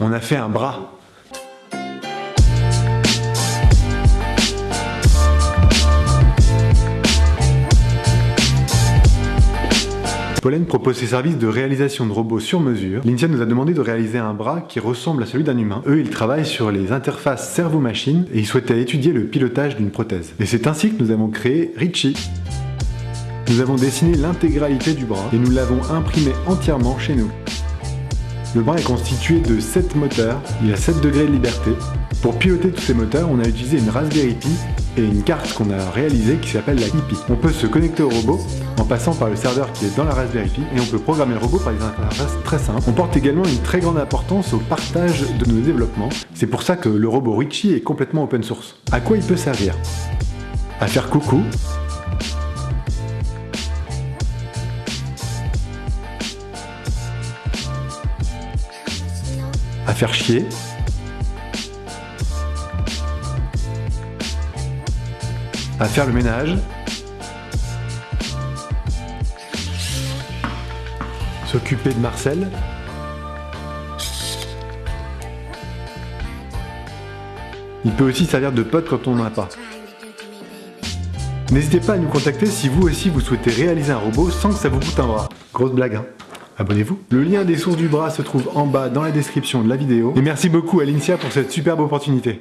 On a fait un bras. Pollen propose ses services de réalisation de robots sur mesure. L'INSEAD nous a demandé de réaliser un bras qui ressemble à celui d'un humain. Eux, ils travaillent sur les interfaces cerveau-machine et ils souhaitaient étudier le pilotage d'une prothèse. Et c'est ainsi que nous avons créé Richie. Nous avons dessiné l'intégralité du bras et nous l'avons imprimé entièrement chez nous. Le bras est constitué de 7 moteurs, il a 7 degrés de liberté. Pour piloter tous ces moteurs, on a utilisé une Raspberry Pi et une carte qu'on a réalisée qui s'appelle la Pi. On peut se connecter au robot en passant par le serveur qui est dans la Raspberry Pi et on peut programmer le robot par des interfaces très simples. On porte également une très grande importance au partage de nos développements. C'est pour ça que le robot Richie est complètement open source. À quoi il peut servir? À faire coucou, faire chier, à faire le ménage, s'occuper de Marcel, il peut aussi servir de pote quand on n'en a pas. N'hésitez pas à nous contacter si vous aussi vous souhaitez réaliser un robot sans que ça vous coûte un bras. Grosse blague hein Abonnez-vous. Le lien des sources du bras se trouve en bas dans la description de la vidéo. Et merci beaucoup à l'INSIA pour cette superbe opportunité.